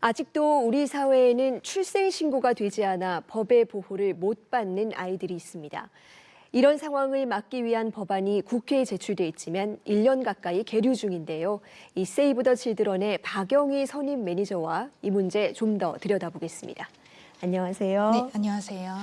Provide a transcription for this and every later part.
아직도 우리 사회에는 출생 신고가 되지 않아 법의 보호를 못 받는 아이들이 있습니다. 이런 상황을 막기 위한 법안이 국회에 제출돼 있지만 1년 가까이 계류 중인데요. 이 세이브 더 칠드런의 박영희 선임 매니저와 이 문제 좀 더 들여다보겠습니다. 안녕하세요. 네, 안녕하세요.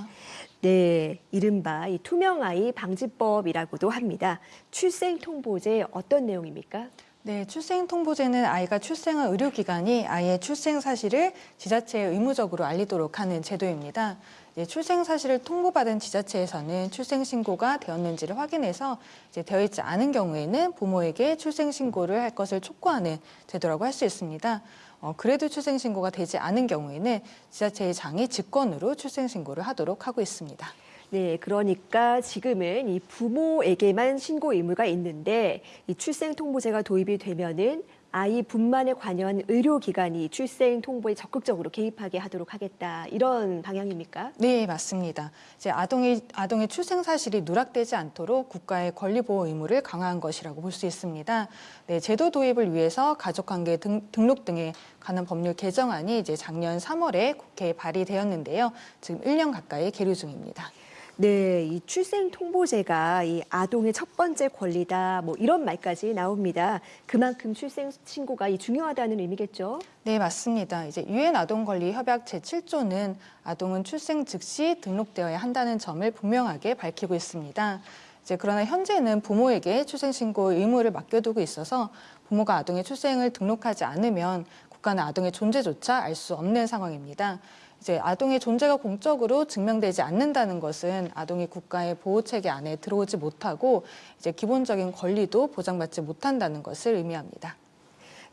네, 이른바 이 투명 아이 방지법이라고도 합니다. 출생 통보제 어떤 내용입니까? 네, 출생통보제는 아이가 출생한 의료기관이 아이의 출생 사실을 지자체에 의무적으로 알리도록 하는 제도입니다. 이제 출생 사실을 통보받은 지자체에서는 출생 신고가 되었는지를 확인해서 이제 되어 있지 않은 경우에는 부모에게 출생 신고를 할 것을 촉구하는 제도라고 할 수 있습니다. 어, 그래도 출생 신고가 되지 않은 경우에는 지자체의 장이 직권으로 출생 신고를 하도록 하고 있습니다. 네, 그러니까 지금은 이 부모에게만 신고 의무가 있는데 이 출생 통보제가 도입이 되면은 아이 분만에 관여한 의료기관이 출생 통보에 적극적으로 개입하게 하도록 하겠다 이런 방향입니까? 네, 맞습니다. 이제 아동의 아동의 출생 사실이 누락되지 않도록 국가의 권리 보호 의무를 강화한 것이라고 볼 수 있습니다. 네, 제도 도입을 위해서 가족관계 등, 등록 등에 관한 법률 개정안이 이제 작년 3월에 국회에 발의되었는데요. 지금 1년 가까이 계류 중입니다. 네, 이 출생 통보제가 이 아동의 첫 번째 권리다 뭐 이런 말까지 나옵니다. 그만큼 출생 신고가 이 중요하다는 의미겠죠? 네, 맞습니다. 이제 유엔 아동 권리 협약 제7조는 아동은 출생 즉시 등록되어야 한다는 점을 분명하게 밝히고 있습니다. 이제 그러나 현재는 부모에게 출생 신고 의무를 맡겨두고 있어서 부모가 아동의 출생을 등록하지 않으면 국가는 아동의 존재조차 알 수 없는 상황입니다. 이제 아동의 존재가 공적으로 증명되지 않는다는 것은 아동이 국가의 보호 체계 안에 들어오지 못하고 이제 기본적인 권리도 보장받지 못한다는 것을 의미합니다.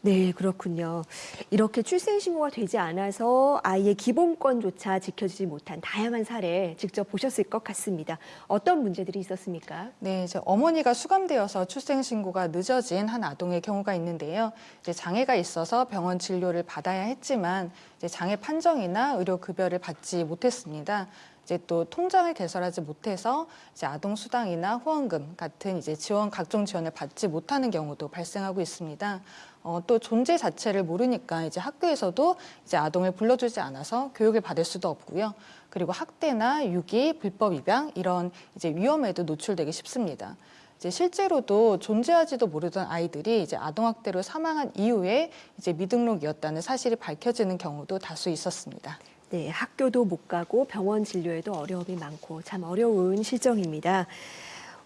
네, 그렇군요. 이렇게 출생 신고가 되지 않아서 아이의 기본권조차 지켜지지 못한 다양한 사례 직접 보셨을 것 같습니다. 어떤 문제들이 있었습니까? 네, 이제 어머니가 수감되어서 출생 신고가 늦어진 한 아동의 경우가 있는데요. 이제 장애가 있어서 병원 진료를 받아야 했지만 이제 장애 판정이나 의료 급여를 받지 못했습니다. 이제 또 통장을 개설하지 못해서 이제 아동 수당이나 후원금 같은 이제 지원 각종 지원을 받지 못하는 경우도 발생하고 있습니다. 어, 또 존재 자체를 모르니까 이제 학교에서도 이제 아동을 불러주지 않아서 교육을 받을 수도 없고요. 그리고 학대나 유기, 불법 입양 이런 이제 위험에도 노출되기 쉽습니다. 이제 실제로도 존재하지도 모르던 아이들이 이제 아동학대로 사망한 이후에 이제 미등록이었다는 사실이 밝혀지는 경우도 다수 있었습니다. 네, 학교도 못 가고 병원 진료에도 어려움이 많고 참 어려운 실정입니다.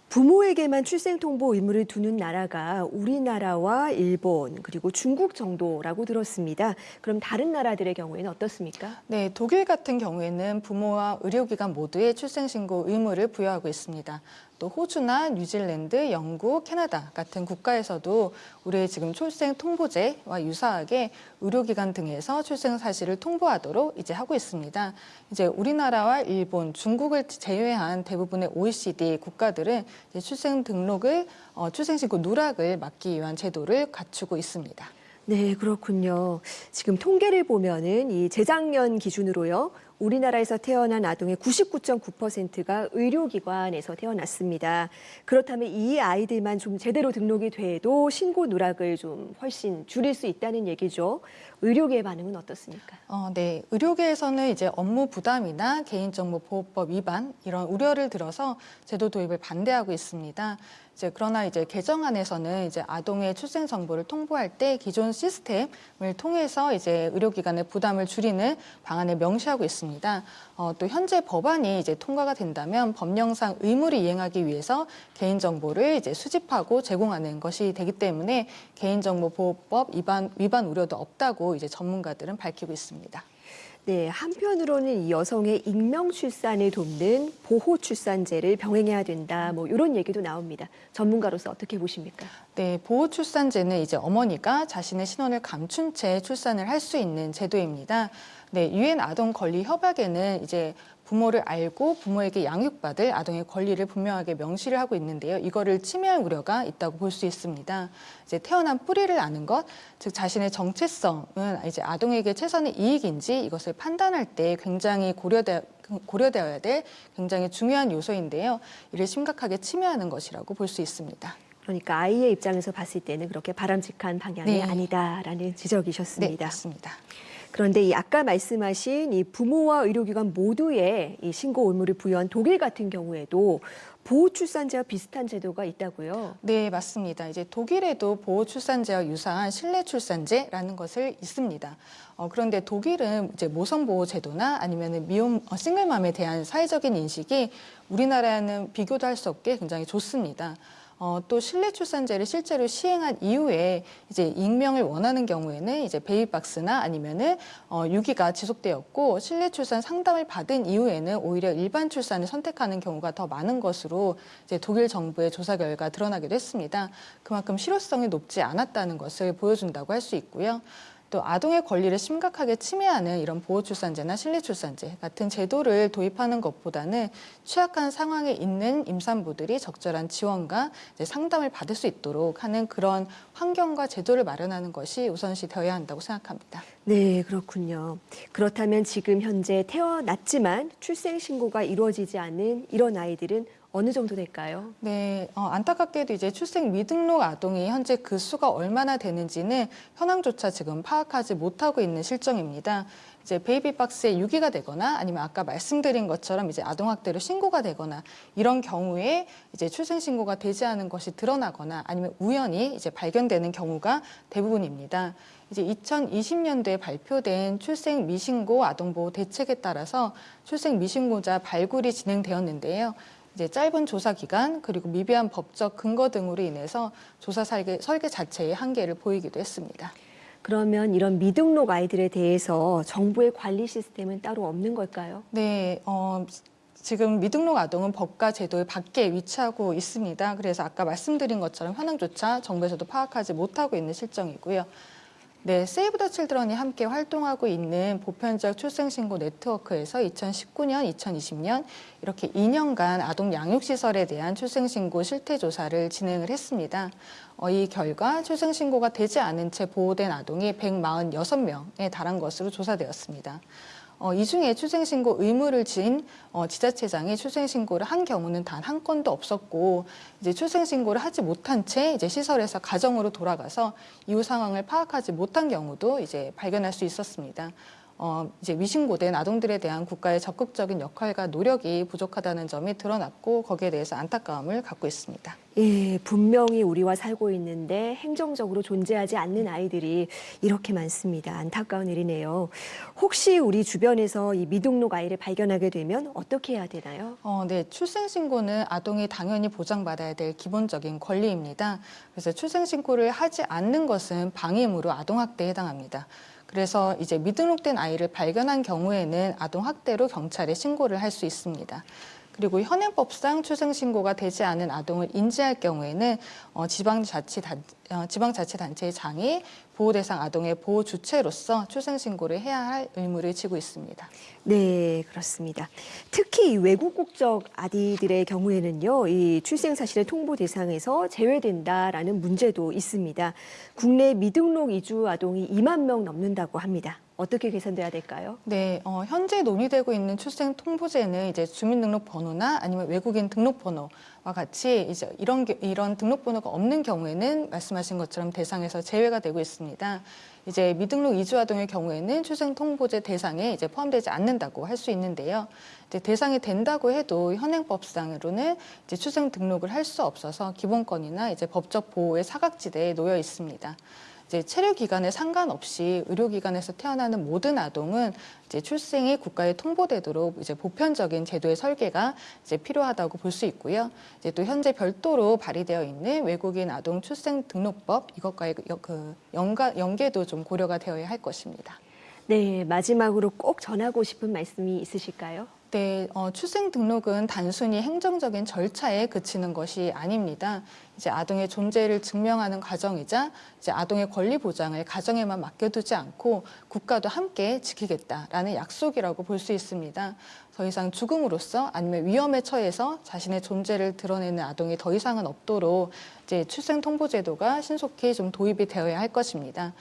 부모에게만 출생 통보 의무를 두는 나라가 우리나라와 일본 그리고 중국 정도라고 들었습니다. 그럼 다른 나라들의 경우에는 어떻습니까? 네, 독일 같은 경우에는 부모와 의료기관 모두에 출생 신고 의무를 부여하고 있습니다. 또 호주나 뉴질랜드, 영국, 캐나다 같은 국가에서도 우리의 지금 출생 통보제와 유사하게 의료기관 등에서 출생 사실을 통보하도록 이제 하고 있습니다. 이제 우리나라와 일본, 중국을 제외한 대부분의 OECD 국가들은 출생 등록을 어, 출생신고 누락을 막기 위한 제도를 갖추고 있습니다. 네, 그렇군요. 지금 통계를 보면은 이 재작년 기준으로요. 우리나라에서 태어난 아동의 99.9%가 의료기관에서 태어났습니다. 그렇다면 이 아이들만 좀 제대로 등록이 돼도 신고 누락을 좀 훨씬 줄일 수 있다는 얘기죠. 의료계의 반응은 어떻습니까? 어, 네. 의료계에서는 이제 업무 부담이나 개인정보보호법 위반 이런 우려를 들어서 제도 도입을 반대하고 있습니다. 이제 그러나 이제 개정안에서는 이제 아동의 출생 정보를 통보할 때 기존 시스템을 통해서 이제 의료기관의 부담을 줄이는 방안을 명시하고 있습니다. 어, 또 현재 법안이 이제 통과가 된다면 법령상 의무를 이행하기 위해서 개인정보를 이제 수집하고 제공하는 것이 되기 때문에 개인정보보호법 위반 위반 우려도 없다고 이제 전문가들은 밝히고 있습니다. 네, 한편으로는 이 여성의 익명 출산을 돕는 보호 출산제를 병행해야 된다. 뭐 이런 얘기도 나옵니다. 전문가로서 어떻게 보십니까? 네, 보호 출산제는 이제 어머니가 자신의 신원을 감춘 채 출산을 할 수 있는 제도입니다. 네, 유엔 아동 권리 협약에는 이제 부모를 알고 부모에게 양육받을 아동의 권리를 분명하게 명시를 하고 있는데요. 이거를 침해할 우려가 있다고 볼 수 있습니다. 이제 태어난 뿌리를 아는 것, 즉 자신의 정체성은 이제 아동에게 최선의 이익인지 이것을 판단할 때 굉장히 고려되, 고려되어야 될 굉장히 중요한 요소인데요. 이를 심각하게 침해하는 것이라고 볼 수 있습니다. 그러니까 아이의 입장에서 봤을 때는 그렇게 바람직한 방향이 네. 아니다라는 지적이셨습니다. 네, 맞습니다. 그런데 이 아까 말씀하신 이 부모와 의료기관 모두의 이 신고 의무를 부여한 독일 같은 경우에도 보호 출산제와 비슷한 제도가 있다고요. 네, 맞습니다. 이제 독일에도 보호 출산제와 유사한 실내 출산제라는 것을 있습니다. 어, 그런데 독일은 이제 모성 보호 제도나 아니면 미혼 어, 싱글맘에 대한 사회적인 인식이 우리나라는 비교도 할 수 없게 굉장히 좋습니다. 어, 또 실내 출산제를 실제로 시행한 이후에 이제 익명을 원하는 경우에는 이제 베이박스나 아니면은 어, 유기가 지속되었고 실내 출산 상담을 받은 이후에는 오히려 일반 출산을 선택하는 경우가 더 많은 것으로 이제 독일 정부의 조사 결과 드러나기도 했습니다. 그만큼 실효성이 높지 않았다는 것을 보여준다고 할 수 있고요. 또 아동의 권리를 심각하게 침해하는 이런 보호출산제나 실내출산제 같은 제도를 도입하는 것보다는 취약한 상황에 있는 임산부들이 적절한 지원과 상담을 받을 수 있도록 하는 그런 환경과 제도를 마련하는 것이 우선시 되어야 한다고 생각합니다. 네, 그렇군요. 그렇다면 지금 현재 태어났지만 출생 신고가 이루어지지 않은 이런 아이들은 어느 정도 될까요? 네, 어, 안타깝게도 이제 출생 미등록 아동이 현재 그 수가 얼마나 되는지는 현황조차 지금 파악하지 못하고 있는 실정입니다. 이제 베이비박스에 유기가 되거나 아니면 아까 말씀드린 것처럼 이제 아동학대로 신고가 되거나 이런 경우에 이제 출생 신고가 되지 않은 것이 드러나거나 아니면 우연히 이제 발견되는 경우가 대부분입니다. 이제 2020년도에 발표된 출생 미신고 아동보호 대책에 따라서 출생 미신고자 발굴이 진행되었는데요. 이제 짧은 조사 기간 그리고 미비한 법적 근거 등으로 인해서 조사 설계, 설계 자체의 한계를 보이기도 했습니다. 그러면 이런 미등록 아이들에 대해서 정부의 관리 시스템은 따로 없는 걸까요? 네, 어, 지금 미등록 아동은 법과 제도의 밖에 위치하고 있습니다. 그래서 아까 말씀드린 것처럼 현황조차 정부에서도 파악하지 못하고 있는 실정이고요. 네, 세이브 더 칠드런이 함께 활동하고 있는 보편적 출생신고 네트워크에서 2019년, 2020년 이렇게 2년간 아동 양육시설에 대한 출생신고 실태조사를 진행을 했습니다. 어, 이 결과 출생신고가 되지 않은 채 보호된 아동이 146명에 달한 것으로 조사되었습니다. 어, 이 중에 출생신고 의무를 진 어, 지자체장이 출생신고를 한 경우는 단 한 건도 없었고 이제 출생신고를 하지 못한 채 이제 시설에서 가정으로 돌아가서 이후 상황을 파악하지 못한 경우도 이제 발견할 수 있었습니다. 어, 이제 미신고된 아동들에 대한 국가의 적극적인 역할과 노력이 부족하다는 점이 드러났고 거기에 대해서 안타까움을 갖고 있습니다. 예, 분명히 우리와 살고 있는데 행정적으로 존재하지 않는 아이들이 이렇게 많습니다. 안타까운 일이네요. 혹시 우리 주변에서 이 미등록 아이를 발견하게 되면 어떻게 해야 되나요? 어, 네. 출생신고는 아동이 당연히 보장받아야 될 기본적인 권리입니다. 그래서 출생신고를 하지 않는 것은 방임으로 아동학대에 해당합니다. 그래서 이제 미등록된 아이를 발견한 경우에는 아동학대로 경찰에 신고를 할 수 있습니다. 그리고 현행법상 출생신고가 되지 않은 아동을 인지할 경우에는 어, 지방자치단, 어, 지방자치단체의 장이 보호 대상 아동의 보호 주체로서 출생신고를 해야 할 의무를 지고 있습니다. 네, 그렇습니다. 특히 이 외국 국적 아이들의 경우에는요, 이 출생 사실의 통보 대상에서 제외된다라는 문제도 있습니다. 국내 미등록 이주 아동이 2만 명 넘는다고 합니다. 어떻게 개선돼야 될까요? 네, 어, 현재 논의되고 있는 출생 통보제는 이제 주민등록번호나 아니면 외국인 등록번호와 같이 이제 이런 게- 이런 등록번호가 없는 경우에는 말씀하신 것처럼 대상에서 제외가 되고 있습니다. 이제 미등록 이주 아동의 경우에는 출생 통보제 대상에 이제 포함되지 않는다고 할 수 있는데요. 이제 대상이 된다고 해도 현행법상으로는 이제 출생 등록을 할 수 없어서 기본권이나 이제 법적 보호의 사각지대에 놓여 있습니다. 이제 체류 기간에 상관없이 의료기관에서 태어나는 모든 아동은 이제 출생이 국가에 통보되도록 이제 보편적인 제도의 설계가 이제 필요하다고 볼 수 있고요. 이제 또 현재 별도로 발의되어 있는 외국인 아동 출생 등록법 이것과의 그 연- 그 연가, 연계도 좀 고려가 되어야 할 것입니다. 네, 마지막으로 꼭 전하고 싶은 말씀이 있으실까요? 네, 어, 출생 등록은 단순히 행정적인 절차에 그치는 것이 아닙니다. 이제 아동의 존재를 증명하는 과정이자 이제 아동의 권리 보장을 가정에만 맡겨두지 않고 국가도 함께 지키겠다라는 약속이라고 볼 수 있습니다. 더 이상 죽음으로써 아니면 위험에 처해서 자신의 존재를 드러내는 아동이 더 이상은 없도록 이제 출생 통보 제도가 신속히 좀 도입이 되어야 할 것입니다.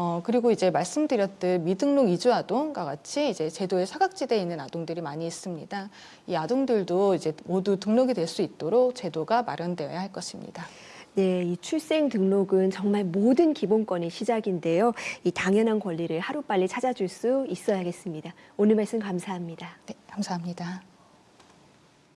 어, 그리고 이제 말씀드렸듯 미등록 이주 아동과 같이 이제 제도의 사각지대에 있는 아동들이 많이 있습니다. 이 아동들도 이제 모두 등록이 될 수 있도록 제도가 마련되어야 할 것입니다. 네, 이 출생 등록은 정말 모든 기본권의 시작인데요. 이 당연한 권리를 하루빨리 찾아줄 수 있어야겠습니다. 오늘 말씀 감사합니다. 네, 감사합니다.